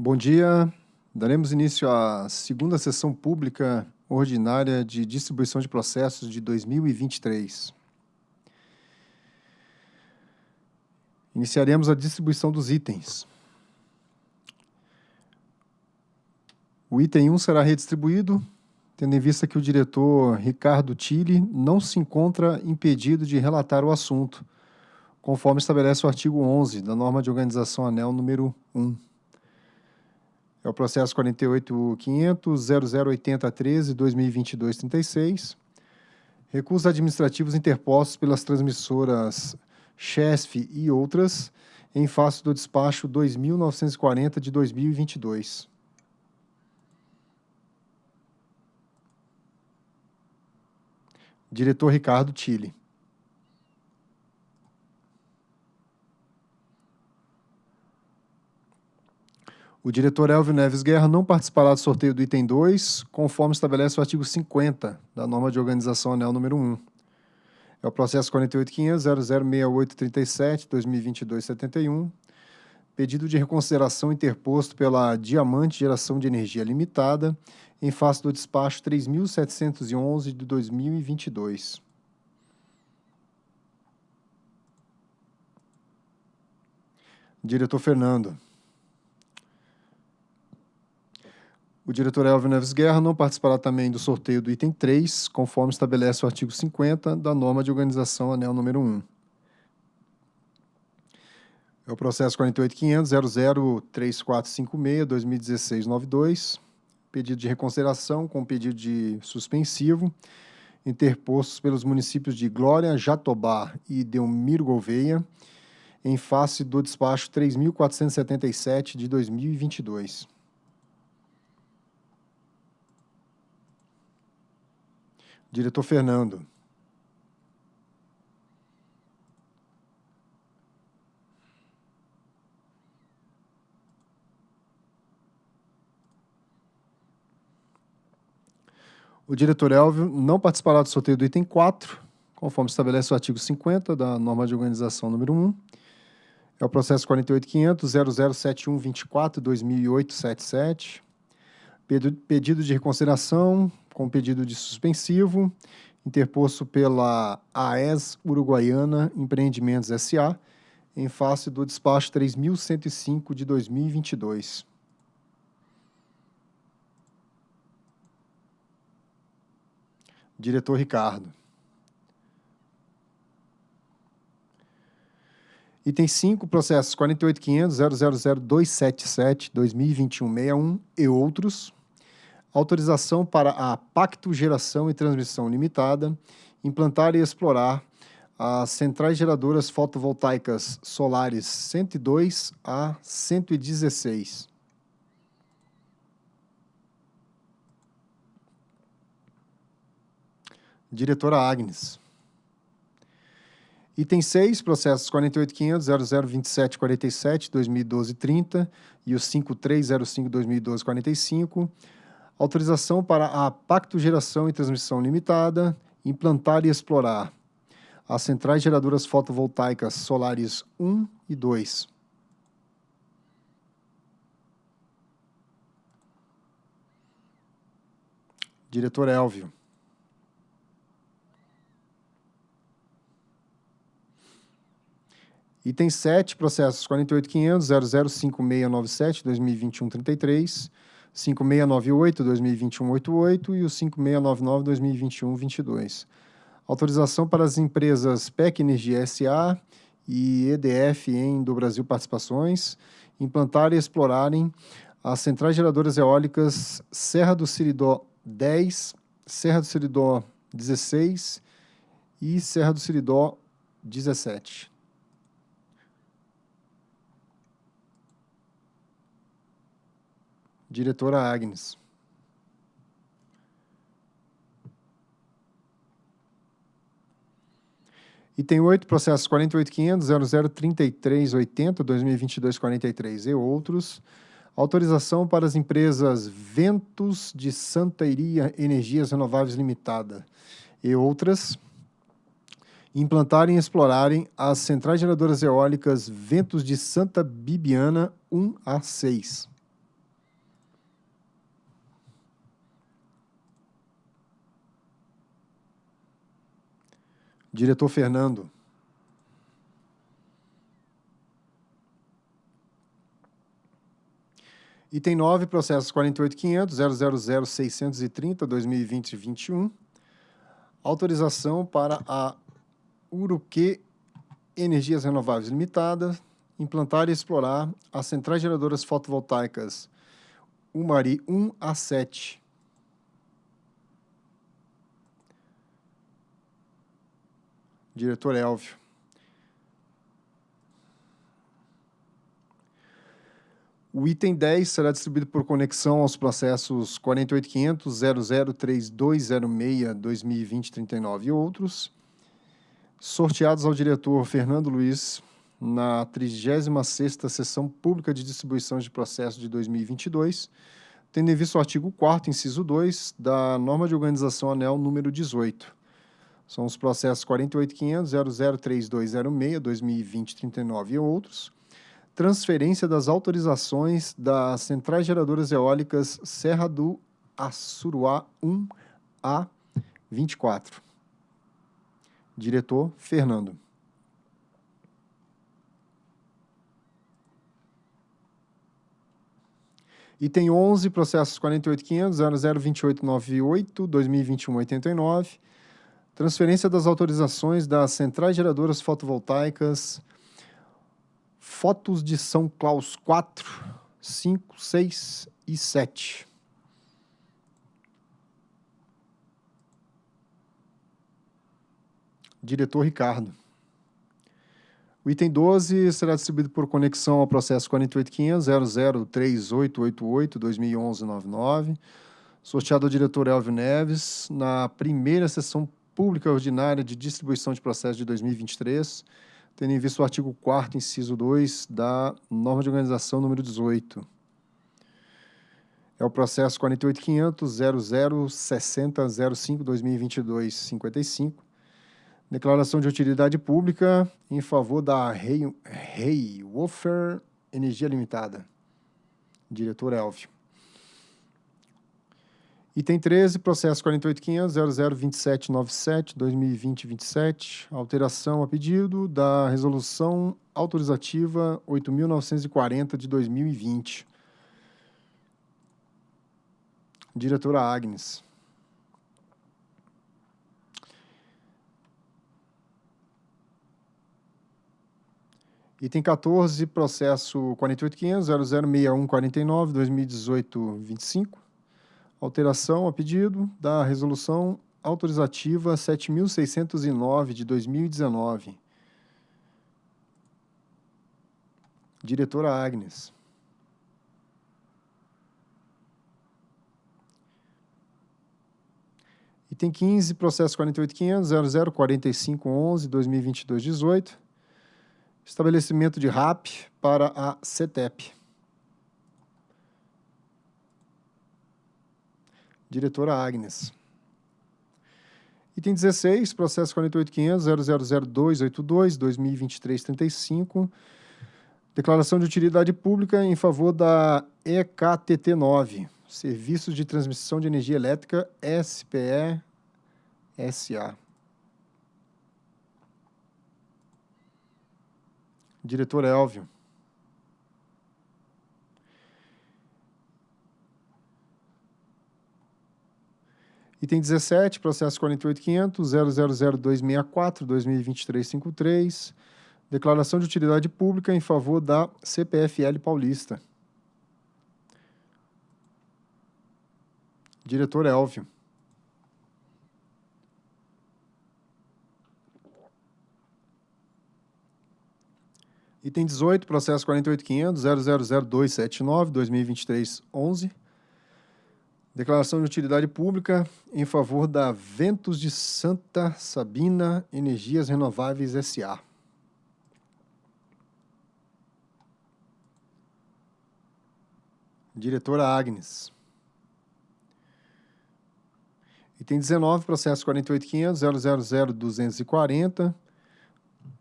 Bom dia. Daremos início à segunda sessão pública ordinária de distribuição de processos de 2023. Iniciaremos a distribuição dos itens. O item 1 será redistribuído, tendo em vista que o diretor Ricardo Tille não se encontra impedido de relatar o assunto, conforme estabelece o artigo 11 da norma de organização ANEL número 1. É o processo 48.500.0080.13.2022.36. Recursos administrativos interpostos pelas transmissoras CHESF e outras, em face do despacho 2.940 de 2022. Diretor Ricardo Tille. O diretor Elvio Neves Guerra não participará do sorteio do item 2, conforme estabelece o artigo 50 da norma de organização anel número 1. É o processo 48.500.006837.2022.71, pedido de reconsideração interposto pela Diamante Geração de Energia Limitada, em face do despacho 3.711 de 2022. Diretor Fernando. O diretor Elvio Neves Guerra não participará também do sorteio do item 3, conforme estabelece o artigo 50 da norma de organização anel número 1. É o processo 48.500.003456.2016.92, pedido de reconsideração com pedido de suspensivo, interpostos pelos municípios de Glória, Jatobá e Delmiro Gouveia, em face do despacho 3.477 de 2022. Diretor Fernando. O diretor Elvio não participará do sorteio do item 4, conforme estabelece o artigo 50 da norma de organização número 1. É o processo 48.500.007124.2008.77. Pedido de reconsideração com pedido de suspensivo, interposto pela AES Uruguaiana Empreendimentos S.A., em face do despacho 3.105 de 2022. Diretor Ricardo. Item 5, processos 48.500.000.277.2021.61 e outros autorização para a Pacto Geração e Transmissão Limitada implantar e explorar as centrais geradoras fotovoltaicas solares 102 a 116. Diretora Agnes. Item 6, processos 48.500.002747.2012.30 e os 5305.2012.45, autorização para a Pacto Geração e Transmissão Limitada implantar e explorar as centrais geradoras fotovoltaicas solares 1 e 2. Diretor Elvio. Item 7, processos 48.500.005697.2021.33 5698 2021-88 e o 5699 2021-22. Autorização para as empresas PEC Energia SA e EDF em do Brasil Participações implantarem e explorarem as centrais geradoras eólicas Serra do Siridó 10, Serra do Siridó 16 e Serra do Siridó 17. Diretora Agnes. Item 8, processo 48.500.0033.80.2022.43 e outros. Autorização para as empresas Ventos de Santa Iria Energias Renováveis Limitada e outras implantarem e explorarem as centrais geradoras eólicas Ventos de Santa Bibiana 1 a 6. Diretor Fernando. Item 9, processos 48.500, 000 2020 21. Autorização para a Uruque Energias Renováveis Limitada implantar e explorar as centrais geradoras fotovoltaicas Umari 1 a 7. Diretor Elvio. O item 10 será distribuído por conexão aos processos 48500, 003206, 2020, 39 e outros, sorteados ao diretor Fernando Luiz na 36ª Sessão Pública de Distribuição de Processos de 2022, tendo em vista o artigo 4 inciso 2 da Norma de Organização Anel número 18. São os processos 48500, 003206, 2020, 39 e outros, transferência das autorizações das centrais geradoras eólicas Serra do Assuruá 1 a 24. Diretor Fernando. Item 11, processos 48500, 002898, 2021, 89. Transferência das autorizações das centrais geradoras fotovoltaicas Fotos de São Claus 4, 5, 6 e 7. Diretor Ricardo. O item 12 será distribuído por conexão ao processo 48500-003888-2011-99, sorteado ao diretor Elvio Neves, na primeira sessão pública ordinária de distribuição de processos de 2023, tendo em vista o artigo 4 inciso 2 da norma de organização número 18. É o processo 48500-006005-2022-55, declaração de utilidade pública em favor da Rei, Rei Wofer Energia Limitada. Diretor Elvio. Item 13, processo 48.500.002797-2020-27, alteração a pedido da resolução autorizativa 8.940 de 2020. Diretora Agnes. Item 14, processo 48.500.006149-2018-25 alteração a pedido da resolução autorizativa 7.609 de 2019. Diretora Agnes. Item 15, processo 48.500, 004511, 2022-18. Estabelecimento de RAP para a CETEP. Diretora Agnes. Item 16, processo 48.500.000282-2023-35, declaração de utilidade pública em favor da EKTT9, Serviços de Transmissão de Energia Elétrica SPE-SA. Diretor Elvio. Item 17, processo 48.500.000264-2023-53, declaração de utilidade pública em favor da CPFL Paulista. Diretor Elvio. Item 18, processo 48.500.000279-2023-11, Declaração de utilidade pública em favor da Ventos de Santa Sabina Energias Renováveis S.A. Diretora Agnes. Item 19, processo 48.500.000.240,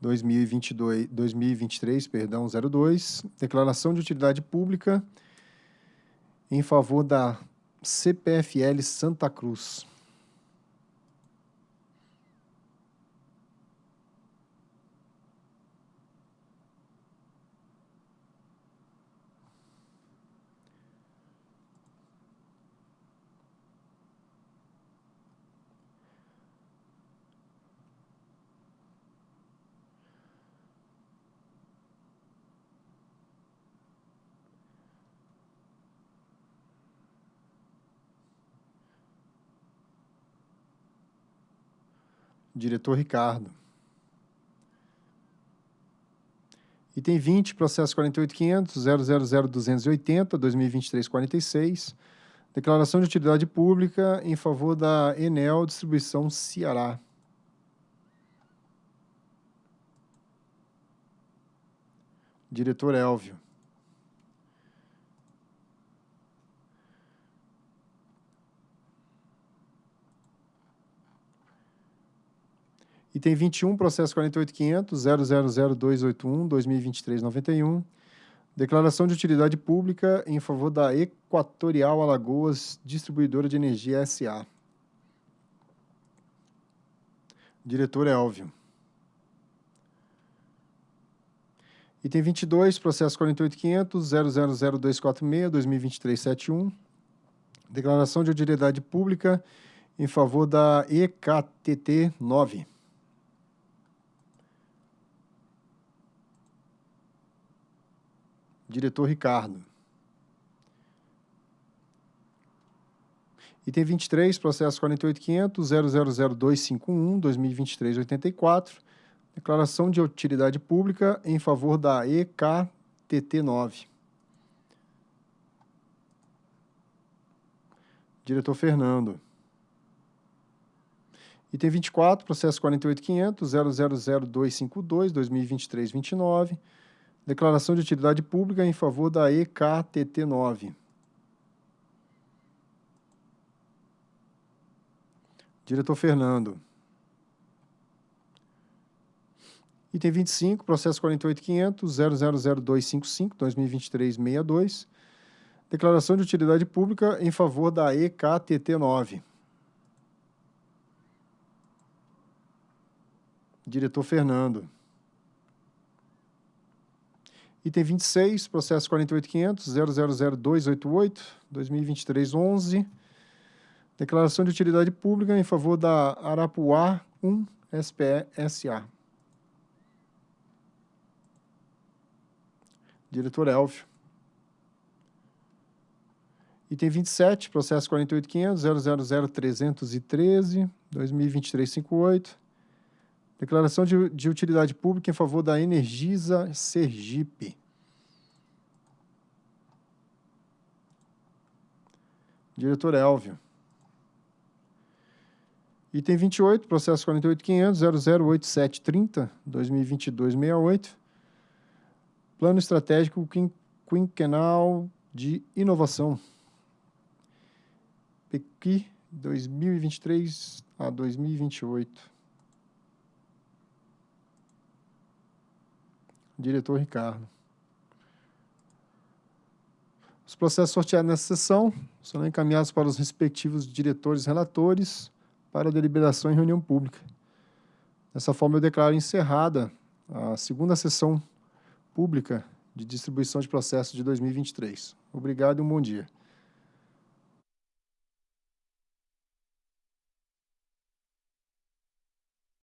2022, 2023, perdão, 02, declaração de utilidade pública em favor da CPFL Santa Cruz. Diretor Ricardo. Item 20, processo 48500 000 2023 46 Declaração de utilidade pública em favor da Enel Distribuição Ceará. Diretor Elvio. Item 21, processo 48500 000281 2023 91 Declaração de utilidade pública em favor da Equatorial Alagoas Distribuidora de Energia S.A. Diretor Elvio. Item 22, processo 48500 000246 2023 71. Declaração de utilidade pública em favor da EKTT 9. Diretor Ricardo. Item 23, processo 48500 000251 2023 84. Declaração de utilidade pública em favor da EKTT9. Diretor Fernando. Item 24, processo 48500 000252 2023 29. Declaração de utilidade pública em favor da EKTT9. Diretor Fernando. Item 25, processo 48500 000255 2023 62. Declaração de utilidade pública em favor da EKTT9. Diretor Fernando. Item 26, processo 48500 000288 2023 11. Declaração de utilidade pública em favor da Arapuá 1 SPE SA. Diretor Elvio. Item 27, processo 48500 000313 2023 58. Declaração de, de utilidade pública em favor da Energisa Sergipe. Diretor Elvio. Item 28, processo 48500 008730 2022-68. Plano Estratégico Quinquenal de Inovação. PECI 2023 a 2028. Diretor Ricardo. Os processos sorteados nessa sessão serão encaminhados para os respectivos diretores relatores para deliberação em reunião pública. Dessa forma, eu declaro encerrada a segunda sessão pública de distribuição de processos de 2023. Obrigado e um bom dia.